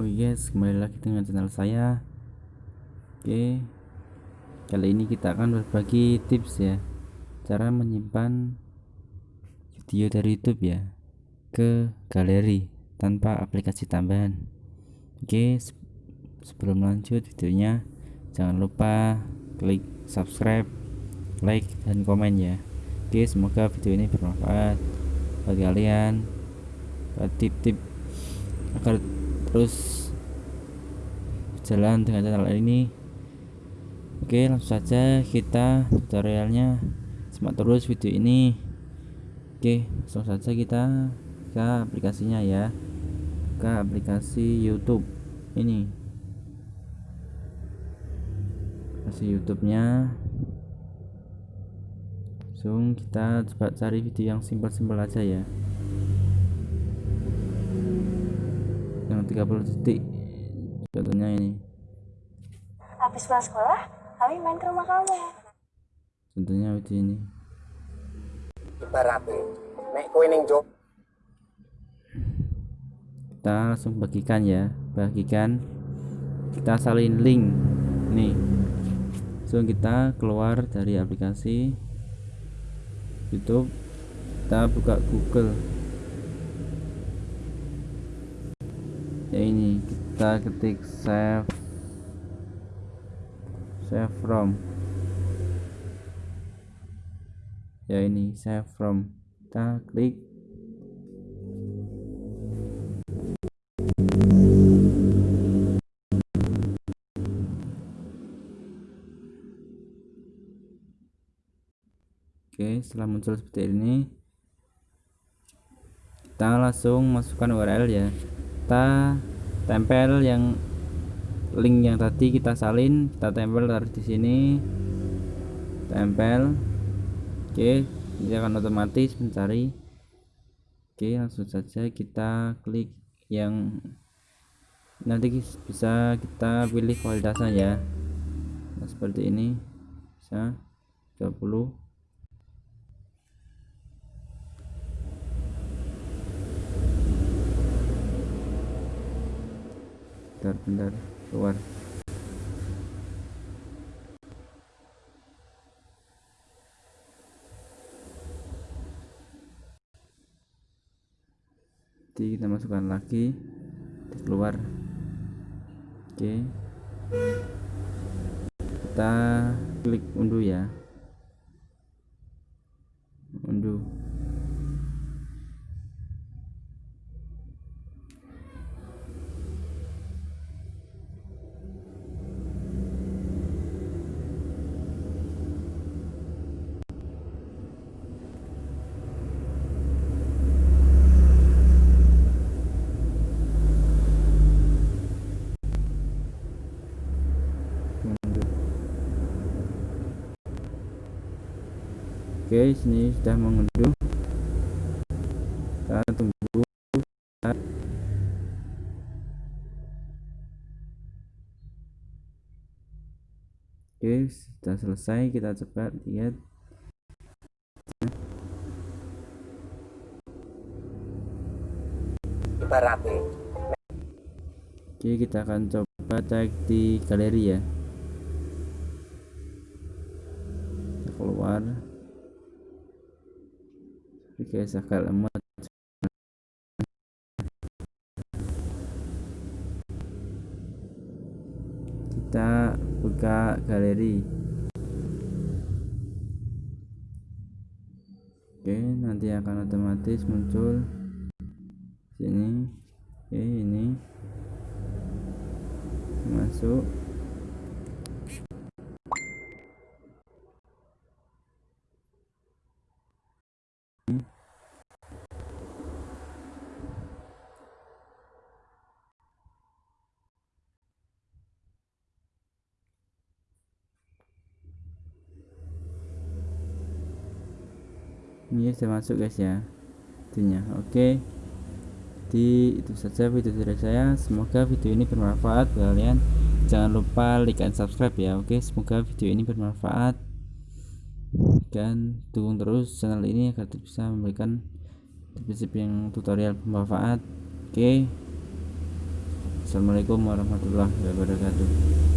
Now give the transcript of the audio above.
guys kembali lagi dengan channel saya. Oke. Kali ini kita akan berbagi tips ya. Cara menyimpan video dari YouTube ya ke galeri tanpa aplikasi tambahan. Oke sebelum lanjut videonya jangan lupa klik subscribe like dan komen ya. Oke semoga video ini bermanfaat bagi kalian tip-tip agar terus jalan dengan channel ini. Oke langsung saja kita tutorialnya. Simak terus video ini. Oke langsung saja kita ke aplikasinya ya. Ke aplikasi YouTube ini. Aplikasi YouTube nya langsung kita coba cari video yang simpel-simpel aja ya 30 detik. Contohnya ini. Habis pulang sekolah kami main ke rumah kamu. Contohnya video ini. Ibaratnya nek kowe ning jog kita langsung bagikan ya. Bagikan. Kita salin link. Nih langsung kita keluar dari aplikasi YouTube. Kita buka Google ya ini kita ketik save. Save from. Ya ini save from. Kita klik. Oke setelah muncul seperti ini kita langsung masukkan URL ya kita tempel yang link yang tadi kita salin kita tempel taruh di sini. Tempel. Oke dia akan otomatis mencari. Oke langsung saja kita klik yang nanti bisa kita pilih kualitasnya ya. Nah, seperti ini bisa 20 bentar keluar jadi kita masukkan lagi keluar. Oke. Kita klik unduh ya. Unduh Oke, sini sudah mengunduh. Kita tunggu. Oke, sudah selesai. Kita coba lihat. Oke, kita akan coba cek di galeri ya. Kita keluar. Agak lemot. Kita buka galeri. Oke, nanti akan otomatis muncul sini. Oke, ini masuk ini sudah masuk guys ya. Itunya. Oke. Jadi itu saja video dari saya. Semoga video ini bermanfaat kalian. Jangan lupa like dan subscribe ya. Oke semoga video ini bermanfaat. Dan dukung terus channel ini agar bisa memberikan tips-tips yang tutorial bermanfaat. Oke. Assalamualaikum warahmatullahi wabarakatuh